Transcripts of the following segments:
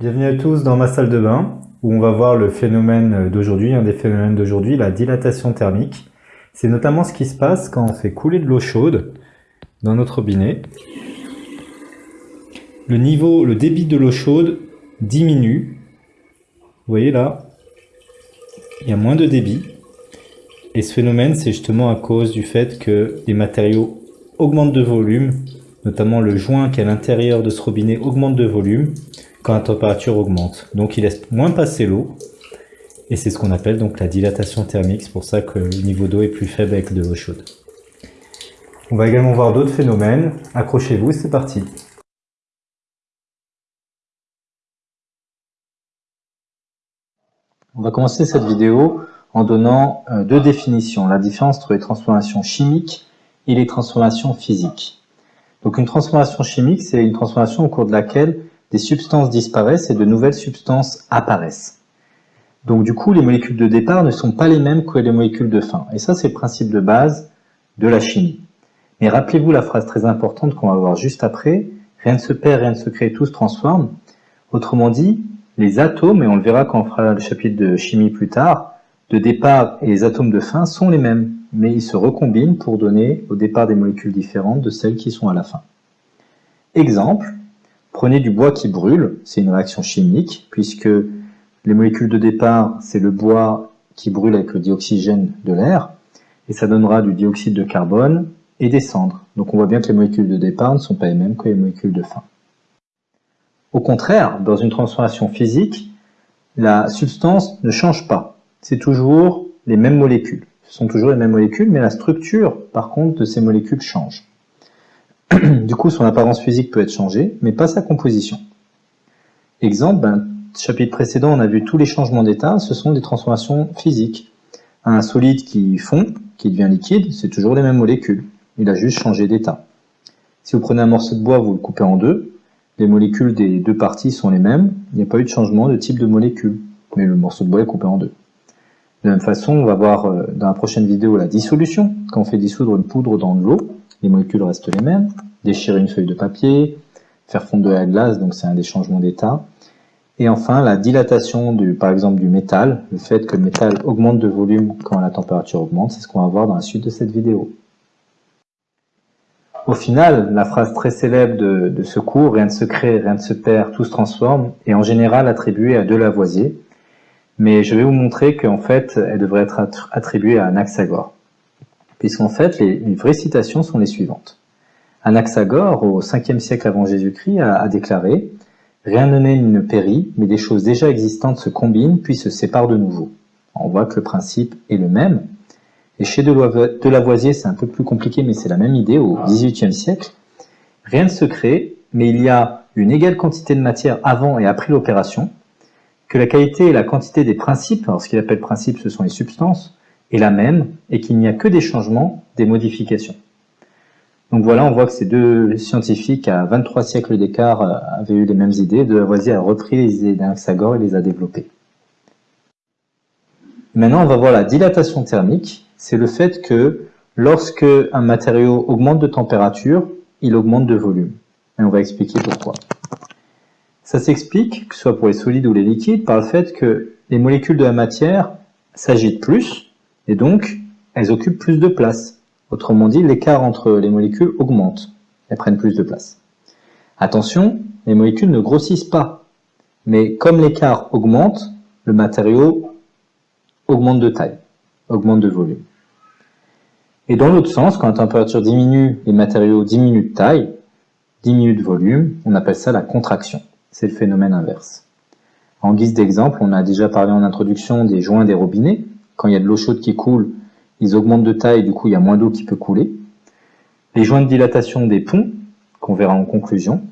Bienvenue à tous dans ma salle de bain où on va voir le phénomène d'aujourd'hui, un des phénomènes d'aujourd'hui, la dilatation thermique. C'est notamment ce qui se passe quand on fait couler de l'eau chaude dans notre robinet. Le niveau, le débit de l'eau chaude diminue. Vous voyez là, il y a moins de débit. Et ce phénomène, c'est justement à cause du fait que les matériaux augmentent de volume, notamment le joint qui est à l'intérieur de ce robinet augmente de volume quand la température augmente. Donc il laisse moins passer l'eau, et c'est ce qu'on appelle donc la dilatation thermique, c'est pour ça que le niveau d'eau est plus faible avec de l'eau chaude. On va également voir d'autres phénomènes. Accrochez-vous, c'est parti. On va commencer cette vidéo en donnant euh, deux définitions, la différence entre les transformations chimiques et les transformations physiques. Donc une transformation chimique, c'est une transformation au cours de laquelle des substances disparaissent et de nouvelles substances apparaissent. Donc du coup, les molécules de départ ne sont pas les mêmes que les molécules de fin. Et ça, c'est le principe de base de la chimie. Mais rappelez-vous la phrase très importante qu'on va voir juste après, rien ne se perd, rien ne se crée, tout se transforme. Autrement dit, les atomes, et on le verra quand on fera le chapitre de chimie plus tard, de départ et les atomes de fin sont les mêmes, mais ils se recombinent pour donner au départ des molécules différentes de celles qui sont à la fin. Exemple, prenez du bois qui brûle, c'est une réaction chimique, puisque les molécules de départ, c'est le bois qui brûle avec le dioxygène de l'air, et ça donnera du dioxyde de carbone et des cendres. Donc on voit bien que les molécules de départ ne sont pas les mêmes que les molécules de fin. Au contraire, dans une transformation physique, la substance ne change pas. C'est toujours les mêmes molécules. Ce sont toujours les mêmes molécules, mais la structure, par contre, de ces molécules change. du coup, son apparence physique peut être changée, mais pas sa composition. Exemple, ben, chapitre précédent, on a vu tous les changements d'état, ce sont des transformations physiques. Un solide qui fond, qui devient liquide, c'est toujours les mêmes molécules. Il a juste changé d'état. Si vous prenez un morceau de bois, vous le coupez en deux, les molécules des deux parties sont les mêmes, il n'y a pas eu de changement de type de molécule, mais le morceau de bois est coupé en deux. De la même façon, on va voir euh, dans la prochaine vidéo la dissolution. Quand on fait dissoudre une poudre dans de l'eau, les molécules restent les mêmes. Déchirer une feuille de papier, faire fondre de la glace, donc c'est un des changements d'état. Et enfin, la dilatation, du, par exemple, du métal, le fait que le métal augmente de volume quand la température augmente, c'est ce qu'on va voir dans la suite de cette vidéo. Au final, la phrase très célèbre de, ce cours, rien ne se crée, rien ne se perd, tout se transforme, est en général attribuée à Delavoisier, mais je vais vous montrer qu'en fait, elle devrait être attribuée à Anaxagore. Puisqu'en fait, les, vraies citations sont les suivantes. Anaxagore, au 5e siècle avant Jésus-Christ, a, a, déclaré « Rien ne naît ni ne périt, mais des choses déjà existantes se combinent puis se séparent de nouveau. » On voit que le principe est le même, et chez Delavoisier, c'est un peu plus compliqué, mais c'est la même idée au XVIIIe siècle. Rien ne se crée, mais il y a une égale quantité de matière avant et après l'opération, que la qualité et la quantité des principes, alors ce qu'il appelle principes, ce sont les substances, est la même, et qu'il n'y a que des changements, des modifications. Donc voilà, on voit que ces deux scientifiques, à 23 siècles d'écart, euh, avaient eu les mêmes idées. Delavoisier a repris les idées d'Anaxagore et les a développées. Maintenant, on va voir la dilatation thermique c'est le fait que lorsque un matériau augmente de température, il augmente de volume. Et on va expliquer pourquoi. Ça s'explique, que ce soit pour les solides ou les liquides, par le fait que les molécules de la matière s'agitent plus, et donc elles occupent plus de place. Autrement dit, l'écart entre les molécules augmente, elles prennent plus de place. Attention, les molécules ne grossissent pas, mais comme l'écart augmente, le matériau augmente de taille, augmente de volume. Et dans l'autre sens, quand la température diminue, les matériaux diminuent de taille, diminuent de volume, on appelle ça la contraction. C'est le phénomène inverse. En guise d'exemple, on a déjà parlé en introduction des joints des robinets. Quand il y a de l'eau chaude qui coule, ils augmentent de taille, du coup il y a moins d'eau qui peut couler. Les joints de dilatation des ponts, qu'on verra en conclusion,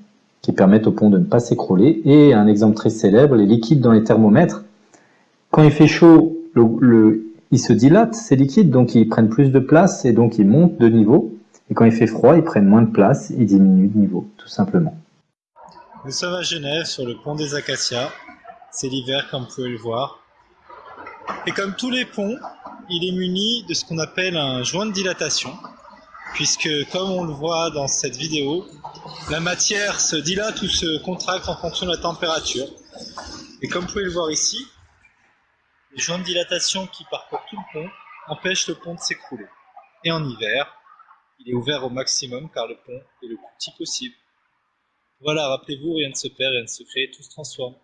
qui permettent aux ponts de ne pas s'écrouler. Et un exemple très célèbre, les liquides dans les thermomètres. Quand il fait chaud, ils se dilatent, ces liquides, donc ils prennent plus de place et donc ils montent de niveau. Et quand il fait froid, ils prennent moins de place, ils diminuent de niveau, tout simplement. Nous sommes à Genève, sur le pont des Acacias. C'est l'hiver, comme vous pouvez le voir. Et comme tous les ponts, il est muni de ce qu'on appelle un joint de dilatation, puisque comme on le voit dans cette vidéo, la matière se dilate ou se contracte en fonction de la température. Et comme vous pouvez le voir ici, les joints de dilatation qui parcourent tout le pont empêchent le pont de s'écrouler. Et en hiver, il est ouvert au maximum car le pont est le plus petit possible. Voilà, rappelez-vous, rien ne se perd, rien ne se crée, tout se transforme.